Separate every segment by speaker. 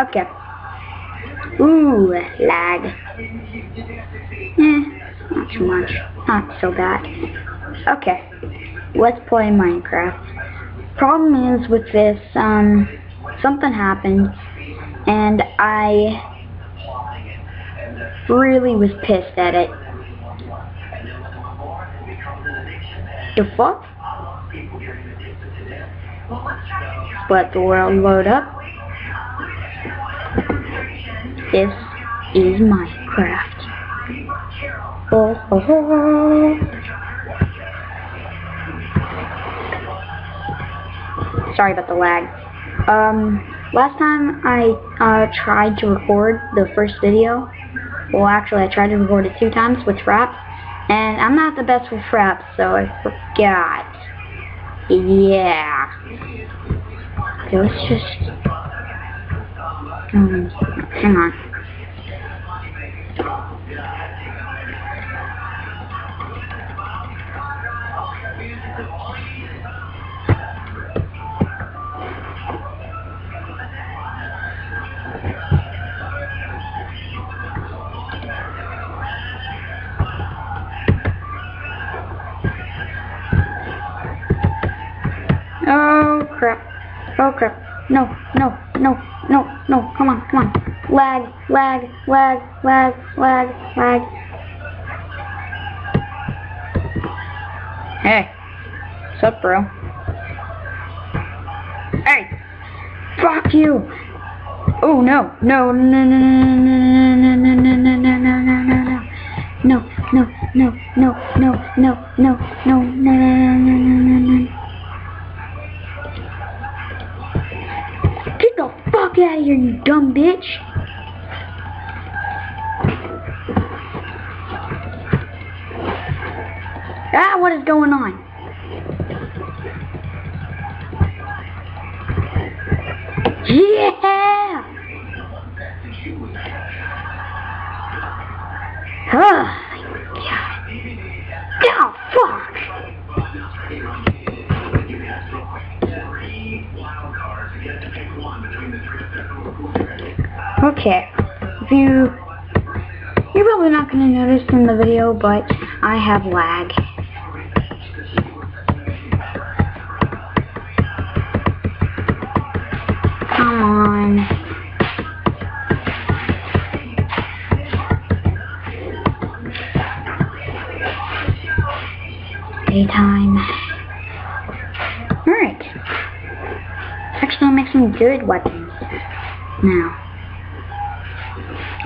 Speaker 1: Okay. Ooh, lag. Eh, not too much. Not so bad. Okay. Let's play Minecraft. Problem is with this, um, something happened, and I really was pissed at it. The fuck? Let the world load up. This is Minecraft. Oh, oh, oh. Sorry about the lag. Um, last time I uh, tried to record the first video, well actually I tried to record it two times with Fraps, and I'm not the best with Fraps, so I forgot. Yeah. Okay, let's just... Hang on. Oh crap. Oh crap. No, no, no. Come on, come on. Lag, lag, lag, lag, lag, lag. Hey. What's up, bro? Hey! Fuck you! Oh no, no, no, no, no, no, no, no, no, no, no, no, no, no, no. No, no, no, no, no, no, no, no, no, no, no, no, fuck out of here, you dumb bitch! Ah, what is going on? Yeah! Oh, Okay, if you, you're probably not going to notice in the video, but I have lag. Come on. Daytime. Alright. Actually, make some good weapons. Now.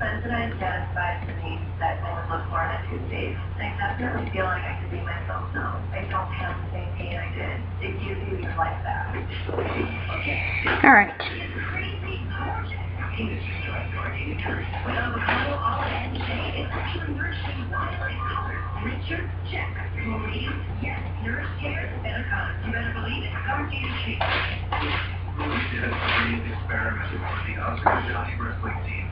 Speaker 2: Sensodyne satisfies the needs that I would look for on a Tuesday. I definitely feel like I could be myself now. I don't have the same pain I did. It gives you your life back.
Speaker 1: Alright.
Speaker 2: Richard Check. Believe, yes, nourish care, better come. You better believe it. Come to your sheet.
Speaker 3: experiment for the Oscar Johnny wrestling team.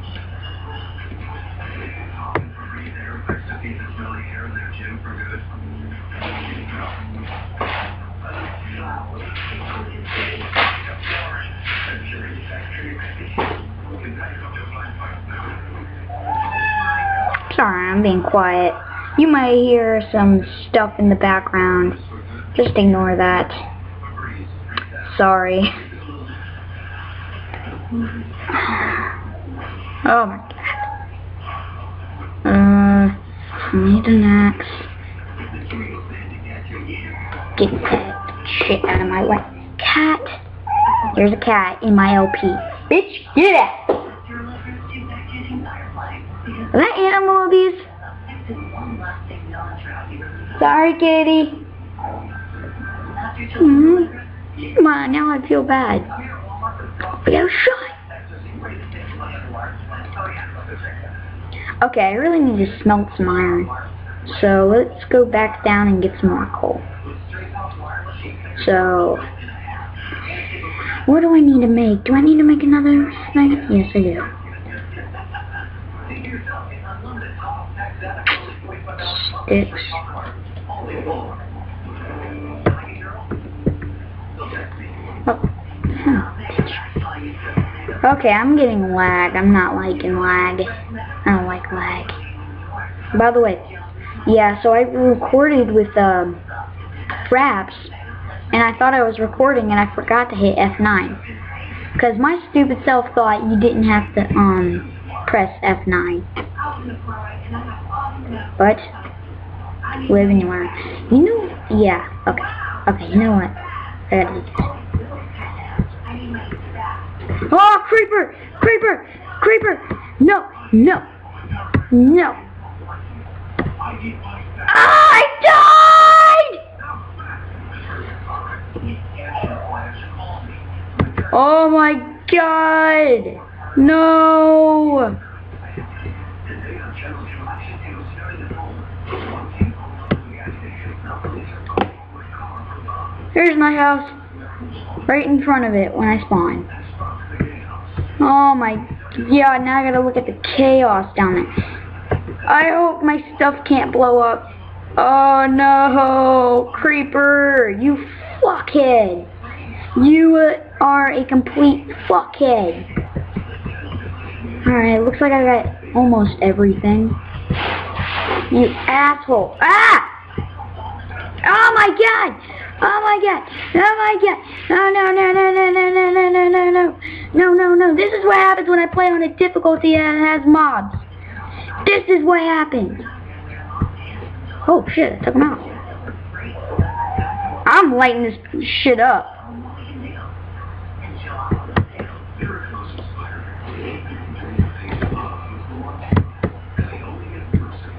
Speaker 1: Sorry, I'm being quiet. You might hear some stuff in the background. Just ignore that. Sorry. Oh my god. Uh, I need an axe. Get that shit out of my way. Cat. There's a cat in my LP. Bitch, get! Is that animal abuse? Sorry, kitty. Mm-hmm. Come on, now I feel bad. I got shot. Okay, I really need to smelt some iron. So let's go back down and get some more coal. So, what do I need to make? Do I need to make another thing? Yes, I do. Sticks. Oh. Okay, I'm getting lag. I'm not liking lag. I don't like lag. By the way, yeah, so I recorded with um, Fraps, and I thought I was recording, and I forgot to hit F9. Because my stupid self thought you didn't have to um press F9. But, live and learn. You know, yeah, okay. Okay, you know what? I gotta do this. Oh, creeper! Creeper! Creeper! No! No! No! I died! Oh my god! No! Here's my house. Right in front of it when I spawn. Oh my god, now I gotta look at the chaos down there. I hope my stuff can't blow up. Oh no, Creeper, you fuckhead. You are a complete fuckhead. Alright, looks like I got almost everything. You asshole. Ah! Oh my god! Oh my god! Oh my god! No, no, no, no, no, no, no, no, no, no, no. No, no, no. This is what happens when I play on a difficulty that has mobs. This is what happens. Oh shit, took him out. I'm lighting this shit up.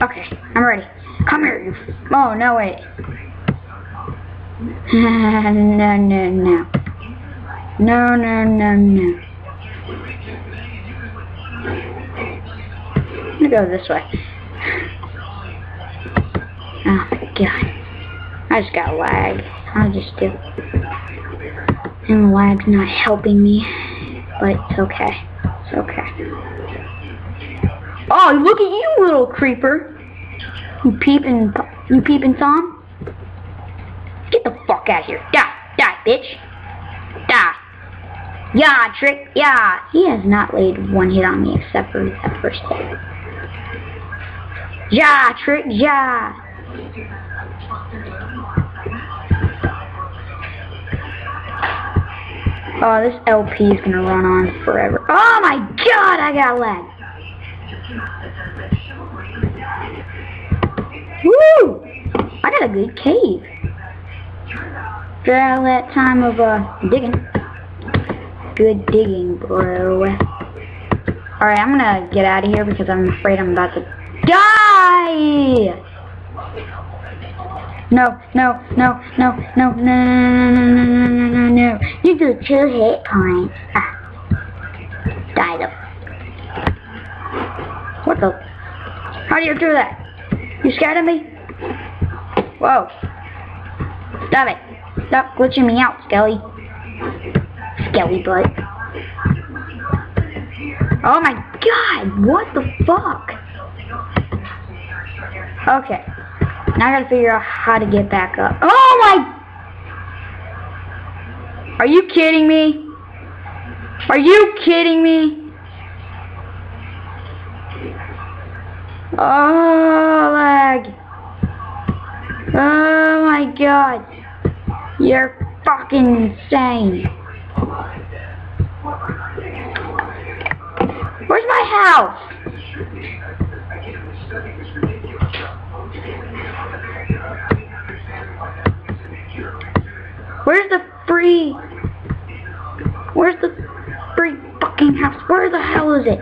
Speaker 1: Okay, I'm ready. Come here, you. Oh, no, wait. no, no, no. No, no, no, no. I'm gonna go this way. Oh my god. I just got lag. I'll just do. it. And the lag's not helping me. But it's okay. It's okay. Oh, look at you, little creeper. You peeping, you peeping Tom? Get the fuck out of here. Die, die, bitch. Die. Yeah, trick, yeah. He has not laid one hit on me except for that first hit. Yeah, trick, yeah. Oh, this LP is gonna run on forever. Oh my god, I got lag. Woo! I got a good cave. After all that time of uh digging. Good digging, bro. Alright, I'm gonna get out of here because I'm afraid I'm about to die! No, no, no, no, no, no, no, no, no, no, no, no. You do two hit points. Ah. Die though. What the? How do you do that? You scared of me? Whoa. Stop it. Stop glitching me out, Skelly. Skelly butt. Oh my god, what the fuck? Okay. Now I gotta figure out how to get back up. Oh my! Are you kidding me? Are you kidding me? Oh, lag. Oh my god. You're fucking insane. Where's my house? Where's the free... Where's the free fucking house? Where the hell is it?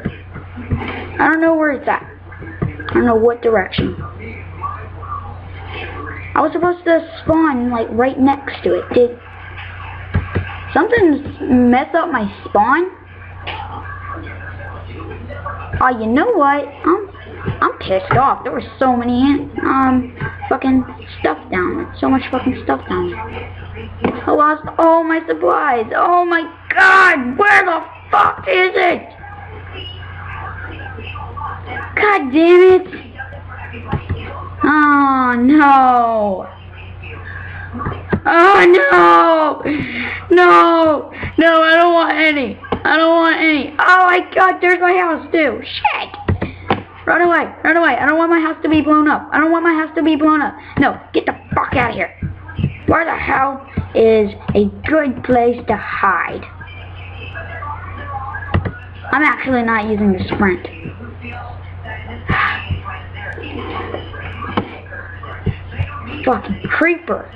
Speaker 1: I don't know where it's at. I don't know what direction. I was supposed to spawn, like, right next to it. Did something mess up my spawn? Oh, you know what? I'm pissed off. There were so many, um, fucking stuff down there. So much fucking stuff down there. I lost all my supplies. Oh my god, where the fuck is it? God damn it. Oh no. Oh no! No! No, I don't want any. I don't want any. Oh my god, there's my house too. Shit! Run away, run away. I don't want my house to be blown up. I don't want my house to be blown up. No, get the fuck out of here. Where the hell is a good place to hide? I'm actually not using the sprint. Fucking creeper.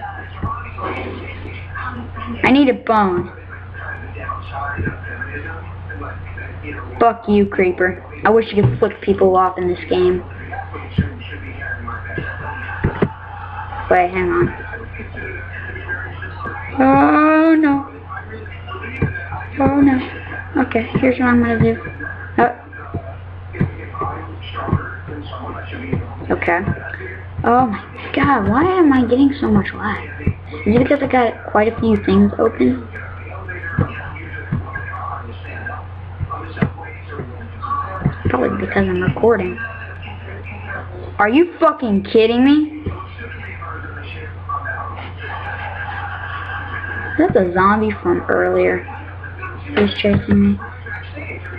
Speaker 1: I need a bone. Fuck you, creeper. I wish you could flick people off in this game. Wait, hang on. Oh no. Oh no. Okay, here's what I'm gonna do. Oh. Okay. Oh my god, why am I getting so much lag? Is it because I got quite a few things open? Because I'm recording. Are you fucking kidding me? That's a zombie from earlier. He's chasing me.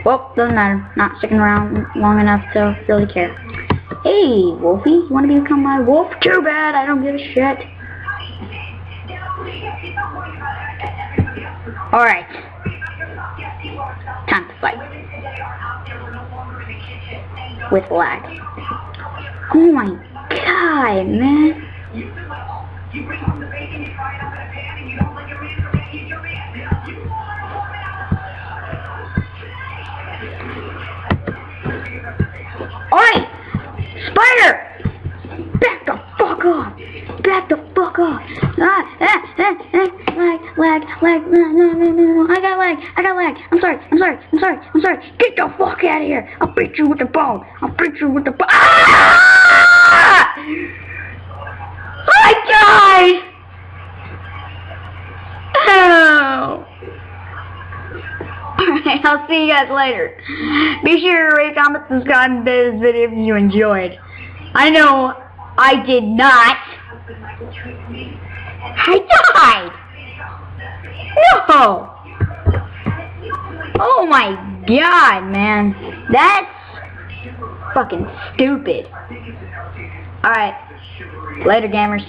Speaker 1: Well, doesn't matter. Not sticking around long enough to really care. Hey, Wolfie, you want to become my wolf? Too bad, I don't give a shit. Alright. Time to fight. With lag. Oh my god, man. Oi! Fuck out of here! I'll beat you with the bone, I'll beat you with the bone, ah! I died! Oh! Alright, I'll see you guys later. Be sure to rate, comment, subscribe, and this video if you enjoyed. I know I did not. I died! No! Oh my god, man. That's fucking stupid. Alright. Later, gamers.